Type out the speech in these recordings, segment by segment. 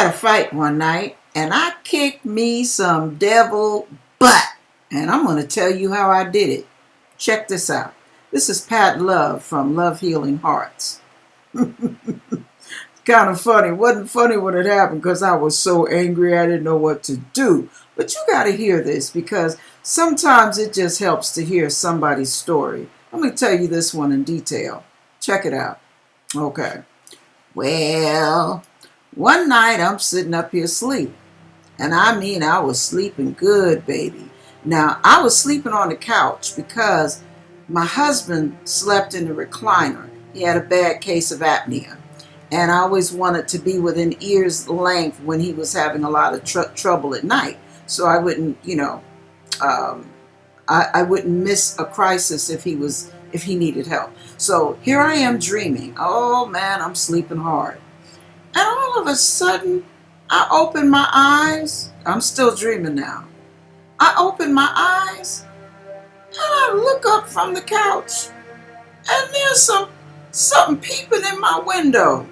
had a fight one night and I kicked me some devil butt. And I'm going to tell you how I did it. Check this out. This is Pat Love from Love Healing Hearts. kind of funny. Wasn't funny when it happened because I was so angry I didn't know what to do. But you got to hear this because sometimes it just helps to hear somebody's story. Let me tell you this one in detail. Check it out. Okay. Well, one night I'm sitting up here asleep. And I mean, I was sleeping good, baby. Now, I was sleeping on the couch because my husband slept in the recliner. He had a bad case of apnea. And I always wanted to be within ear's length when he was having a lot of tr- trouble at night. So I wouldn't, you know, um, I, I wouldn't miss a crisis if he was if he needed help. So here I am dreaming. Oh man, I'm sleeping hard. And all of a sudden, I open my eyes. I'm still dreaming now. I open my eyes and I look up from the couch and there's some something peeping in my window.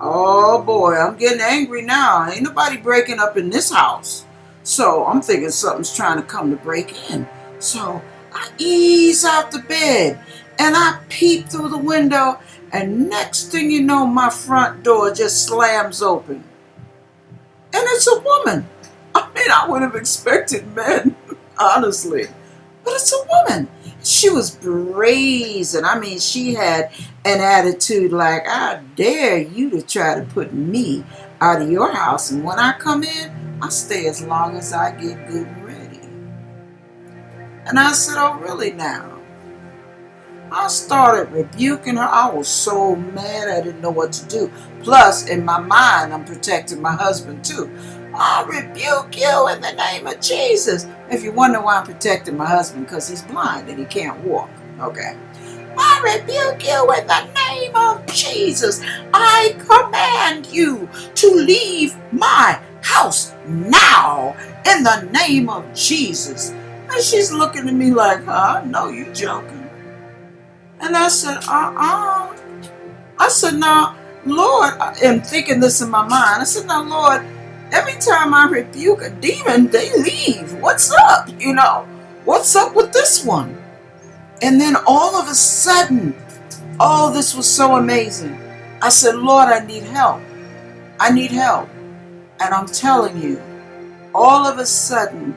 Oh boy, I'm getting angry now. Ain't nobody breaking up in this house. So I'm thinking something's trying to come to break in. So I ease out the bed and I peep through the window and next thing you know, my front door just slams open. And it's a woman. I mean, I would have expected men, honestly. But it's a woman. She was brazen. I mean, she had an attitude like, I dare you to try to put me out of your house. And when I come in, I stay as long as I get good and ready. And I said, Oh, really now? I started rebuking her. I was so mad I didn't know what to do. Plus, in my mind, I'm protecting my husband too. I rebuke you in the name of Jesus. If you wonder why I'm protecting my husband, because he's blind and he can't walk. Okay. I rebuke you in the name of Jesus. I command you to leave my house now in the name of Jesus. And she's looking at me like, huh? No, you're joking. And I said, uh-uh. I said, now, Lord, I am thinking this in my mind. I said, now, Lord, every time I rebuke a demon, they leave. What's up? You know, what's up with this one? And then all of a sudden, oh, this was so amazing. I said, Lord, I need help. I need help. And I'm telling you, all of a sudden,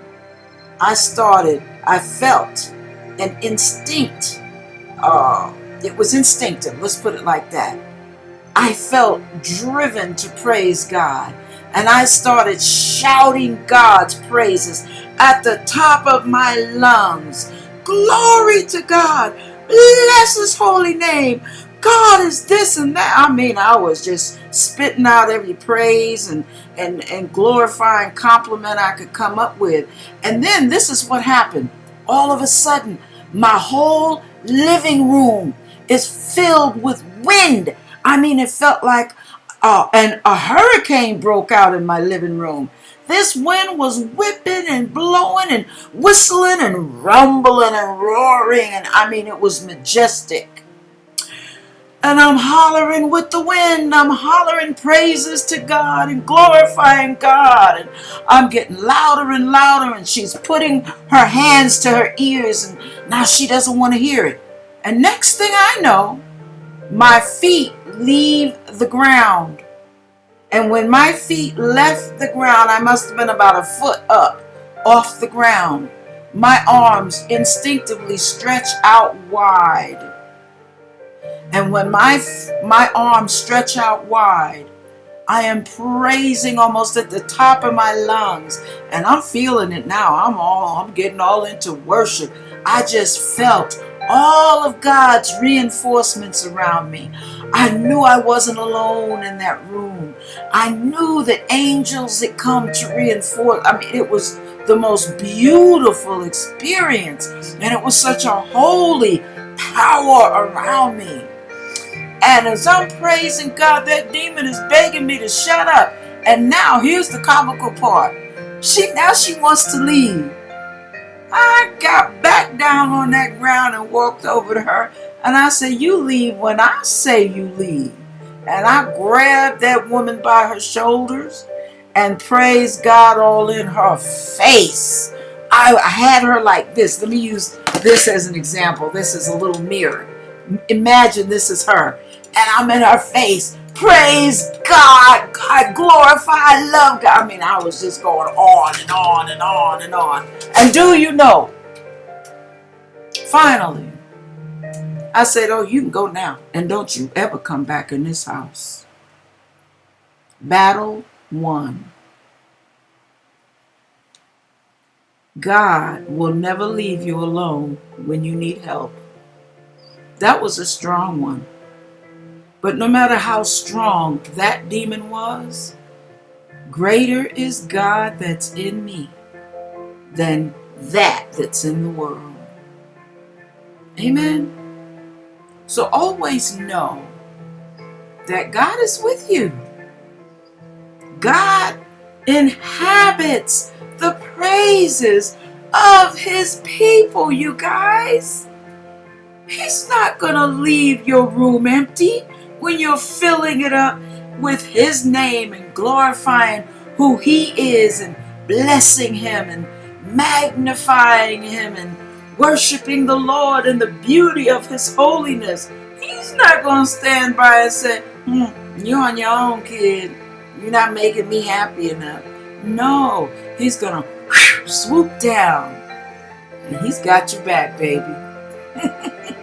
I started, I felt an instinct uh, it was instinctive, let's put it like that. I felt driven to praise God. And I started shouting God's praises at the top of my lungs. Glory to God. Bless his holy name. God is this and that. I mean, I was just spitting out every praise and, and, and glorifying compliment I could come up with. And then this is what happened. All of a sudden, my whole living room is filled with wind. I mean, it felt like uh, and a hurricane broke out in my living room. This wind was whipping and blowing and whistling and rumbling and roaring. And I mean, it was majestic. And I'm hollering with the wind. I'm hollering praises to God and glorifying God. And I'm getting louder and louder. And she's putting her hands to her ears. And now she doesn't want to hear it. And next thing I know, my feet leave the ground. And when my feet left the ground, I must have been about a foot up off the ground. My arms instinctively stretch out wide. And when my my arms stretch out wide, I am praising almost at the top of my lungs. And I'm feeling it now. I'm all I'm getting all into worship. I just felt all of God's reinforcements around me. I knew I wasn't alone in that room. I knew that angels had come to reinforce. I mean, it was the most beautiful experience. And it was such a holy power around me. And as I'm praising God, that demon is begging me to shut up. And now here's the comical part. She now she wants to leave. I got back down on that ground and walked over to her and I said, You leave when I say you leave. And I grabbed that woman by her shoulders and praised God all in her face. I had her like this. Let me use this as an example. This is a little mirror. Imagine this is her. And I'm in her face. Praise God. God glorify. I love God. I mean, I was just going on and on and on and on. And do you know? Finally, I said, Oh, you can go now. And don't you ever come back in this house. Battle one. God will never leave you alone when you need help. That was a strong one. But no matter how strong that demon was, greater is God that's in me than that that's in the world. Amen. So always know that God is with you. God inhabits praises of his people, you guys. He's not going to leave your room empty when you're filling it up with his name and glorifying who he is and blessing him and magnifying him and worshiping the Lord and the beauty of his holiness. He's not going to stand by and say, hmm, you're on your own, kid. You're not making me happy enough. No, he's going to swoop down and he's got your back, baby.